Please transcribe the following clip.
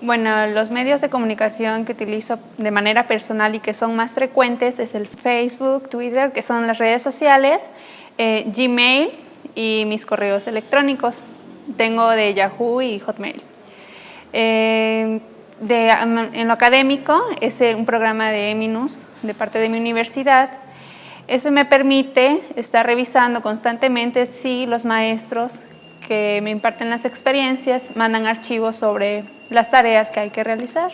Bueno, los medios de comunicación que utilizo de manera personal y que son más frecuentes es el Facebook, Twitter, que son las redes sociales, eh, Gmail y mis correos electrónicos. Tengo de Yahoo y Hotmail. Eh, en lo académico es un programa de Eminus de parte de mi universidad. Eso me permite estar revisando constantemente si los maestros que me imparten las experiencias mandan archivos sobre las tareas que hay que realizar.